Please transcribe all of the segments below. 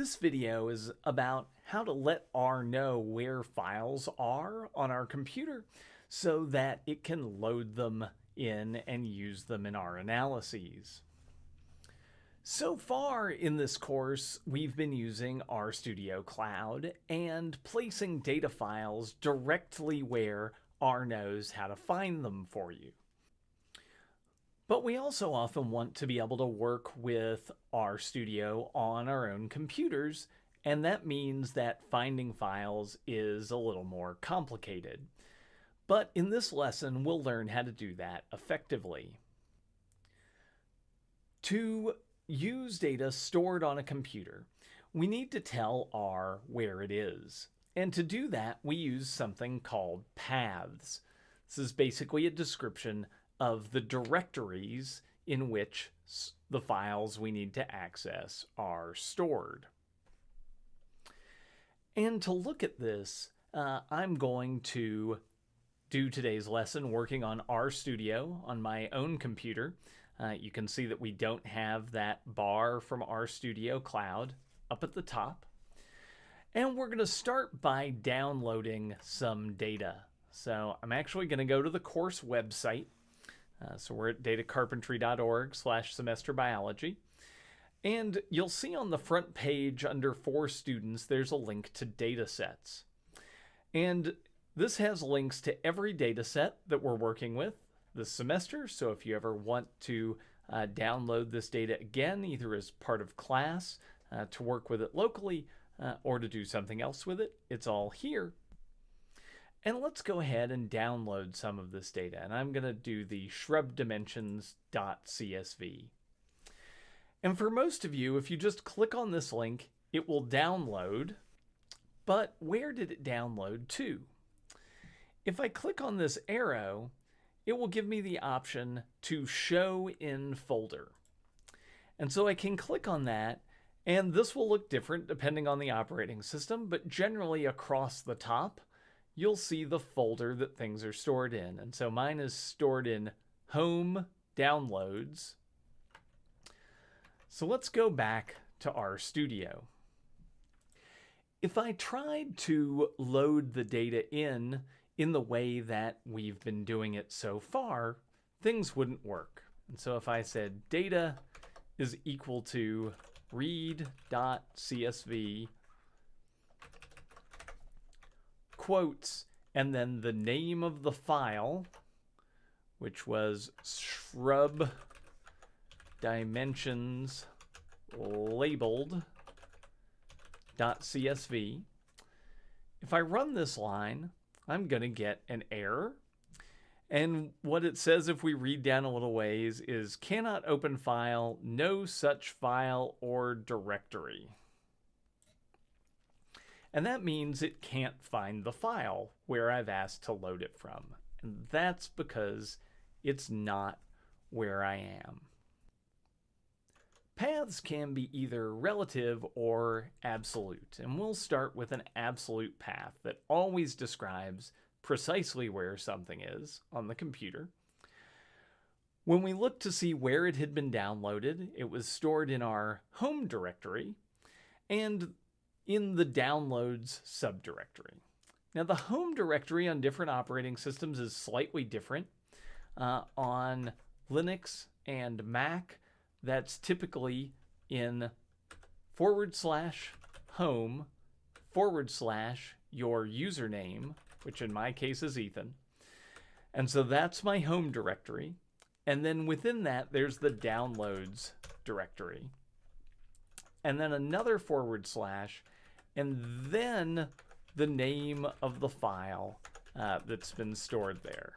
This video is about how to let R know where files are on our computer so that it can load them in and use them in our analyses. So far in this course, we've been using RStudio Cloud and placing data files directly where R knows how to find them for you. But we also often want to be able to work with RStudio on our own computers, and that means that finding files is a little more complicated. But in this lesson, we'll learn how to do that effectively. To use data stored on a computer, we need to tell R where it is. And to do that, we use something called paths. This is basically a description of the directories in which the files we need to access are stored. And to look at this, uh, I'm going to do today's lesson working on RStudio on my own computer. Uh, you can see that we don't have that bar from RStudio Cloud up at the top. And we're going to start by downloading some data. So I'm actually going to go to the course website uh, so we're at datacarpentry.org slash semester biology. And you'll see on the front page under for students, there's a link to data sets. And this has links to every data set that we're working with this semester. So if you ever want to uh, download this data again, either as part of class uh, to work with it locally uh, or to do something else with it, it's all here. And let's go ahead and download some of this data. And I'm going to do the shrubdimensions.csv. And for most of you, if you just click on this link, it will download. But where did it download to? If I click on this arrow, it will give me the option to show in folder. And so I can click on that and this will look different depending on the operating system, but generally across the top, you'll see the folder that things are stored in. And so mine is stored in Home Downloads. So let's go back to RStudio. If I tried to load the data in in the way that we've been doing it so far, things wouldn't work. And so if I said data is equal to read.csv quotes, and then the name of the file, which was shrub dimensions labeled .csv. If I run this line, I'm going to get an error. And what it says if we read down a little ways is cannot open file, no such file or directory. And that means it can't find the file where I've asked to load it from. And that's because it's not where I am. Paths can be either relative or absolute, and we'll start with an absolute path that always describes precisely where something is on the computer. When we looked to see where it had been downloaded, it was stored in our home directory, and in the downloads subdirectory. Now the home directory on different operating systems is slightly different. Uh, on Linux and Mac, that's typically in forward slash home forward slash your username, which in my case is Ethan. And so that's my home directory. And then within that, there's the downloads directory. And then another forward slash and then the name of the file uh, that's been stored there.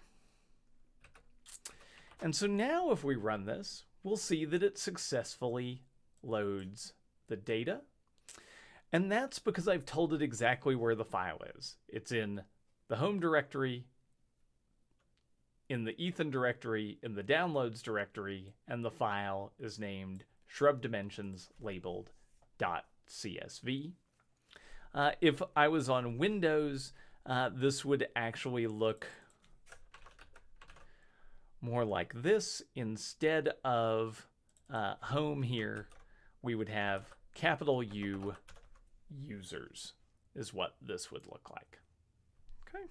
And so now if we run this, we'll see that it successfully loads the data. And that's because I've told it exactly where the file is. It's in the home directory, in the Ethan directory, in the downloads directory, and the file is named shrub dimensions labeled .csv. Uh, if I was on Windows, uh, this would actually look more like this. Instead of uh, home here, we would have capital U users is what this would look like. Okay.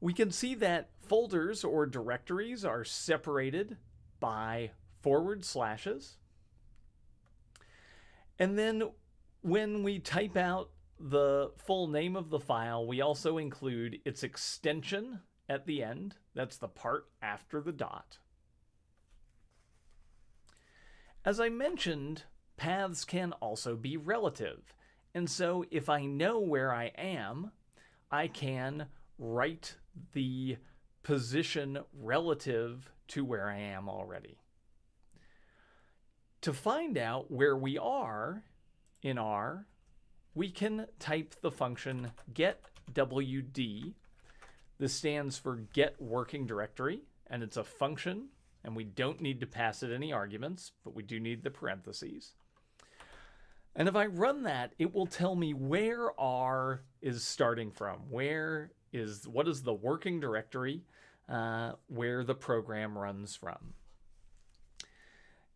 We can see that folders or directories are separated by forward slashes. And then when we type out the full name of the file, we also include its extension at the end. That's the part after the dot. As I mentioned, paths can also be relative. And so if I know where I am, I can write the position relative to where I am already. To find out where we are in R, we can type the function getwd. This stands for get working directory, and it's a function, and we don't need to pass it any arguments, but we do need the parentheses. And if I run that, it will tell me where R is starting from. Where is, what is the working directory uh, where the program runs from?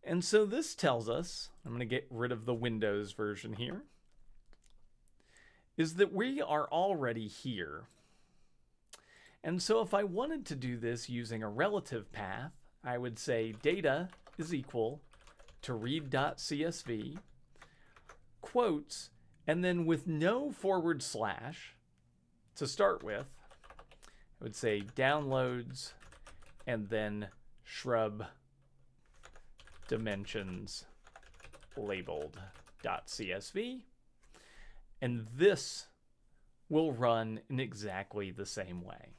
And so this tells us, I'm going to get rid of the Windows version here, is that we are already here. And so if I wanted to do this using a relative path, I would say data is equal to read.csv, quotes, and then with no forward slash to start with, I would say downloads and then shrub dimensions labeled .csv. And this will run in exactly the same way.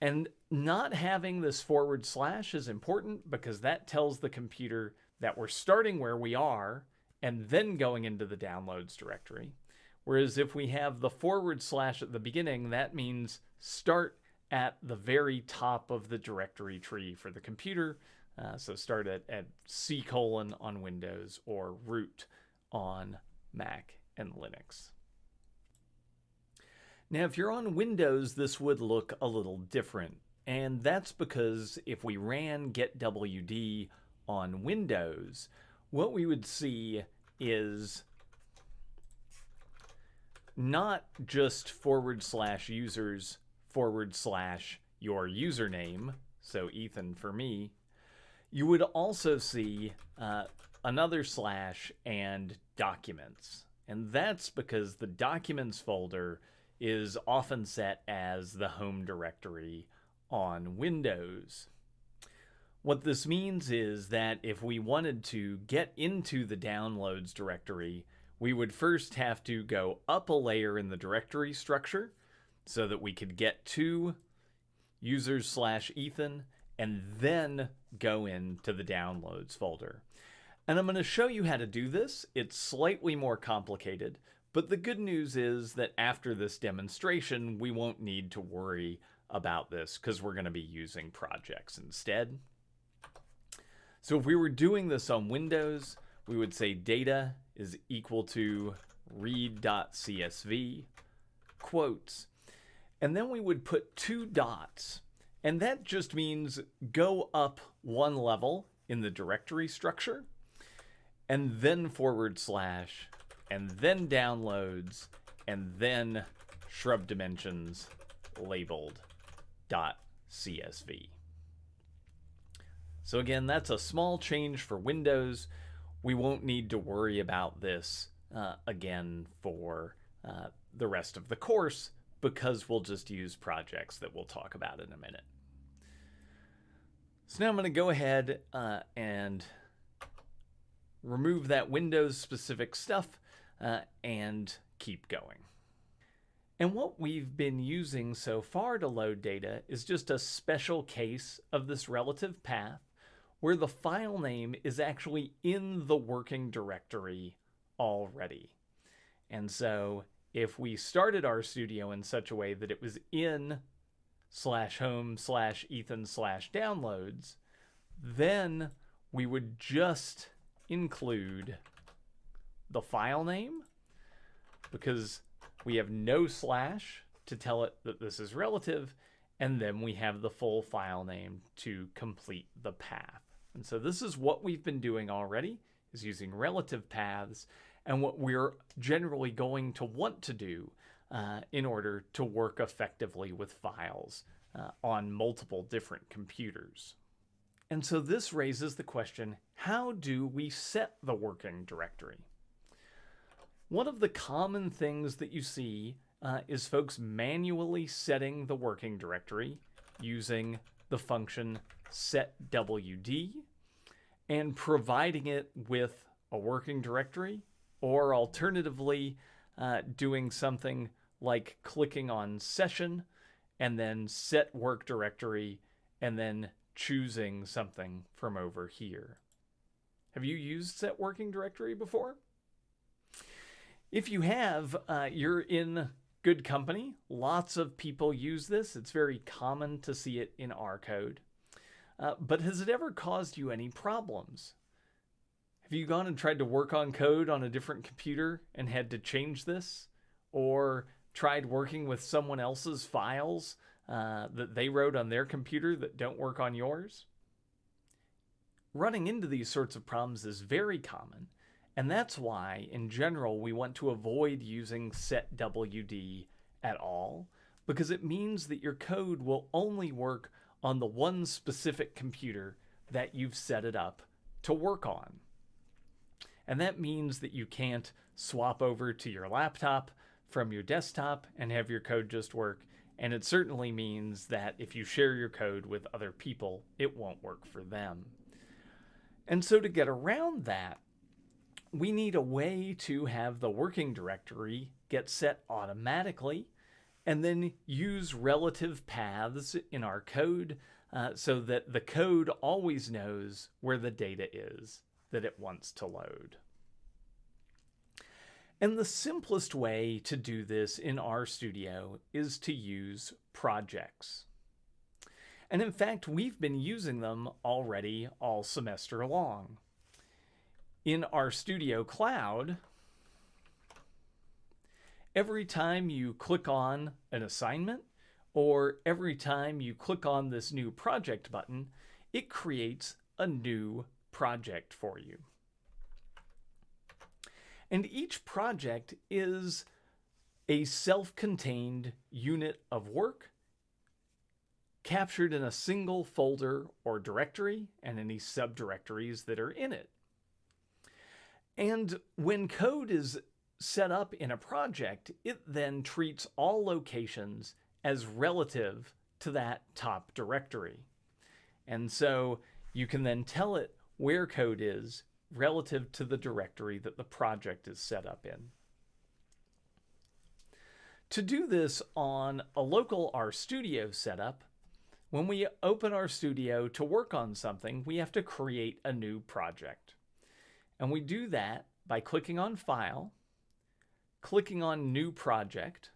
And not having this forward slash is important because that tells the computer that we're starting where we are and then going into the downloads directory. Whereas if we have the forward slash at the beginning, that means start at the very top of the directory tree for the computer uh, so start at, at C colon on Windows or root on Mac and Linux. Now, if you're on Windows, this would look a little different. And that's because if we ran getwd on Windows, what we would see is not just forward slash users forward slash your username, so Ethan for me, you would also see uh, another slash and documents. And that's because the documents folder is often set as the home directory on Windows. What this means is that if we wanted to get into the downloads directory, we would first have to go up a layer in the directory structure so that we could get to users slash Ethan and then go into the downloads folder. And I'm going to show you how to do this. It's slightly more complicated, but the good news is that after this demonstration, we won't need to worry about this because we're going to be using projects instead. So if we were doing this on Windows, we would say data is equal to read.csv quotes, and then we would put two dots and that just means go up one level in the directory structure and then forward slash and then downloads and then shrub dimensions labeled dot CSV. So again, that's a small change for Windows. We won't need to worry about this uh, again for uh, the rest of the course because we'll just use projects that we'll talk about in a minute. So now I'm going to go ahead uh, and remove that Windows specific stuff uh, and keep going. And what we've been using so far to load data is just a special case of this relative path where the file name is actually in the working directory already. And so if we started RStudio in such a way that it was in slash home slash Ethan slash downloads, then we would just include the file name because we have no slash to tell it that this is relative, and then we have the full file name to complete the path. And so this is what we've been doing already, is using relative paths, and what we're generally going to want to do uh, in order to work effectively with files uh, on multiple different computers. And so this raises the question, how do we set the working directory? One of the common things that you see uh, is folks manually setting the working directory using the function setwd and providing it with a working directory or alternatively uh, doing something like clicking on session and then set work directory and then choosing something from over here. Have you used set working directory before? If you have, uh, you're in good company. Lots of people use this. It's very common to see it in our code. Uh, but has it ever caused you any problems? Have you gone and tried to work on code on a different computer and had to change this? Or tried working with someone else's files uh, that they wrote on their computer that don't work on yours? Running into these sorts of problems is very common, and that's why, in general, we want to avoid using setwd at all, because it means that your code will only work on the one specific computer that you've set it up to work on. And that means that you can't swap over to your laptop from your desktop and have your code just work. And it certainly means that if you share your code with other people, it won't work for them. And so to get around that, we need a way to have the working directory get set automatically and then use relative paths in our code uh, so that the code always knows where the data is that it wants to load. And the simplest way to do this in RStudio is to use projects. And in fact, we've been using them already all semester long. In RStudio Cloud, every time you click on an assignment or every time you click on this new project button, it creates a new project for you. And each project is a self-contained unit of work captured in a single folder or directory and any subdirectories that are in it. And when code is set up in a project, it then treats all locations as relative to that top directory. And so you can then tell it where code is relative to the directory that the project is set up in. To do this on a local RStudio setup, when we open RStudio to work on something, we have to create a new project. And we do that by clicking on File, clicking on New Project.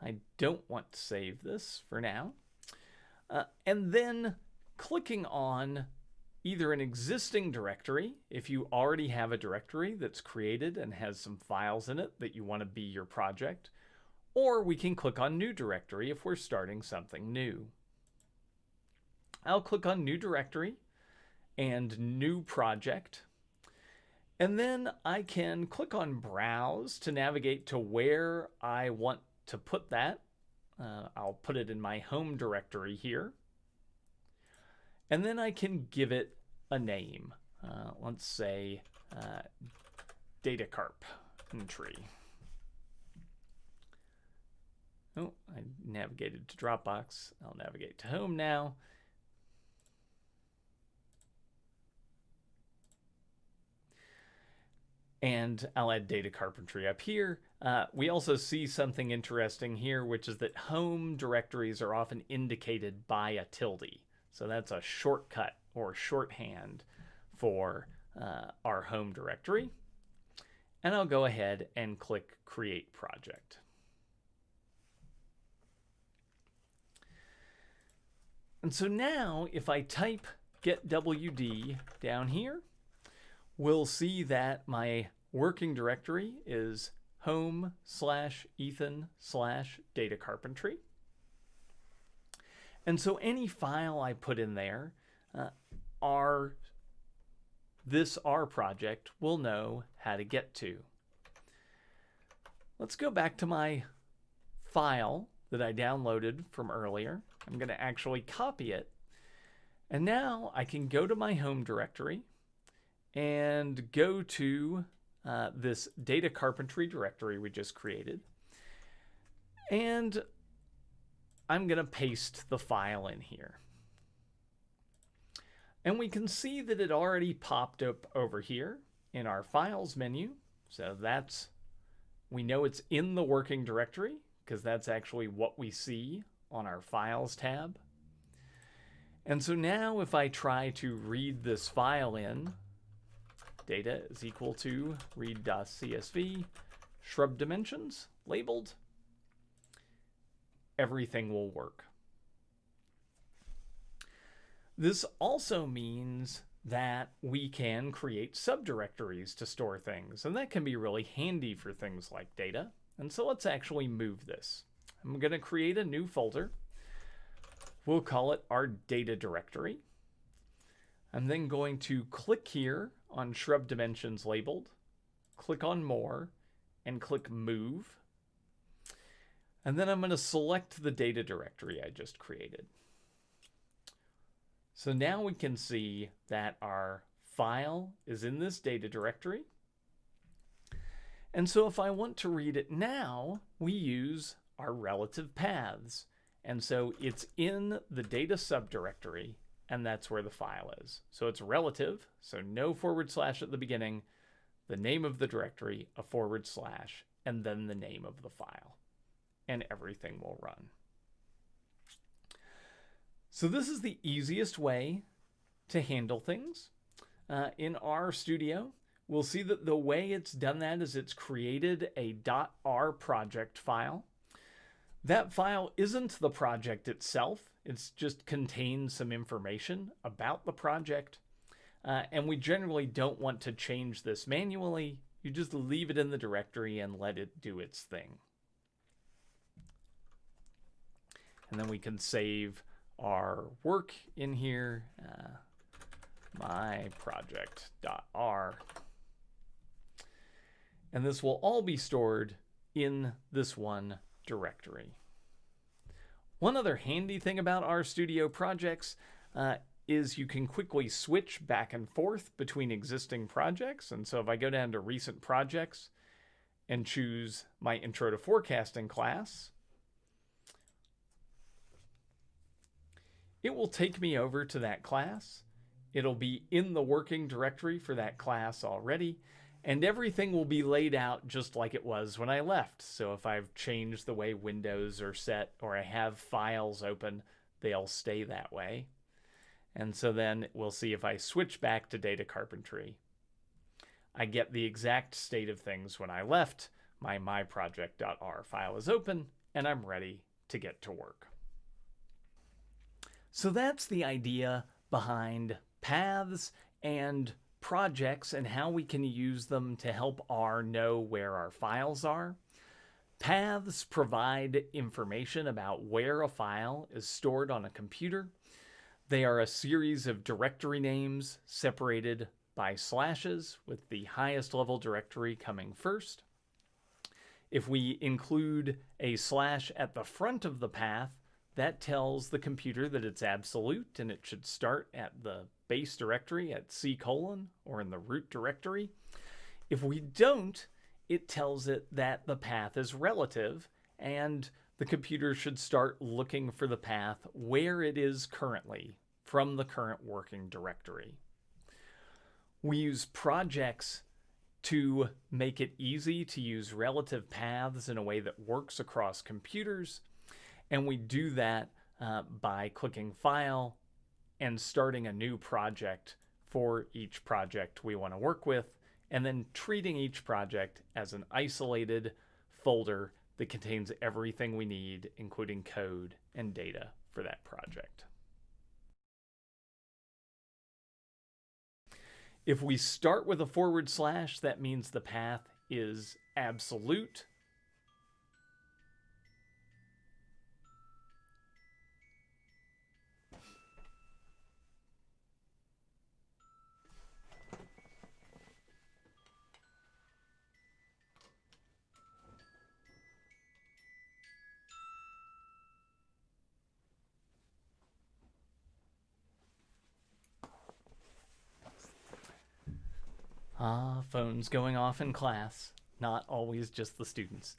I don't want to save this for now. Uh, and then clicking on either an existing directory, if you already have a directory that's created and has some files in it that you want to be your project, or we can click on New Directory if we're starting something new. I'll click on New Directory and New Project, and then I can click on Browse to navigate to where I want to put that. Uh, I'll put it in my home directory here. And then I can give it a name. Uh, let's say uh, data carpentry. Oh, I navigated to Dropbox. I'll navigate to home now. And I'll add data carpentry up here. Uh, we also see something interesting here, which is that home directories are often indicated by a tilde. So that's a shortcut or shorthand for uh, our home directory. And I'll go ahead and click Create Project. And so now if I type getwd down here, we'll see that my working directory is home slash Ethan slash data carpentry. And so any file I put in there uh, our this R project will know how to get to. Let's go back to my file that I downloaded from earlier. I'm going to actually copy it. And now I can go to my home directory and go to uh, this data carpentry directory we just created. And I'm going to paste the file in here. And we can see that it already popped up over here in our files menu. So that's, we know it's in the working directory because that's actually what we see on our files tab. And so now if I try to read this file in, data is equal to read.csv, shrub dimensions labeled, everything will work. This also means that we can create subdirectories to store things, and that can be really handy for things like data. And so let's actually move this. I'm going to create a new folder. We'll call it our data directory. I'm then going to click here on shrub dimensions labeled, click on more, and click move. And then I'm going to select the data directory I just created. So now we can see that our file is in this data directory. And so if I want to read it now, we use our relative paths. And so it's in the data subdirectory, and that's where the file is. So it's relative, so no forward slash at the beginning, the name of the directory, a forward slash, and then the name of the file. And everything will run. So this is the easiest way to handle things. Uh, in RStudio, we'll see that the way it's done that is it's created a .r project file. That file isn't the project itself. It's just contains some information about the project. Uh, and we generally don't want to change this manually. You just leave it in the directory and let it do its thing. And then we can save our work in here, uh, my project.r. And this will all be stored in this one directory. One other handy thing about RStudio projects uh, is you can quickly switch back and forth between existing projects. And so if I go down to recent projects and choose my intro to forecasting class, it will take me over to that class. It'll be in the working directory for that class already, and everything will be laid out just like it was when I left. So if I've changed the way windows are set or I have files open, they'll stay that way. And so then we'll see if I switch back to data carpentry. I get the exact state of things when I left. My myproject.r file is open and I'm ready to get to work. So that's the idea behind paths and projects and how we can use them to help R know where our files are. Paths provide information about where a file is stored on a computer. They are a series of directory names separated by slashes with the highest level directory coming first. If we include a slash at the front of the path, that tells the computer that it's absolute and it should start at the base directory at C colon or in the root directory. If we don't, it tells it that the path is relative and the computer should start looking for the path where it is currently from the current working directory. We use projects to make it easy to use relative paths in a way that works across computers and we do that uh, by clicking File and starting a new project for each project we want to work with, and then treating each project as an isolated folder that contains everything we need, including code and data for that project. If we start with a forward slash, that means the path is absolute Ah, phones going off in class. Not always just the students.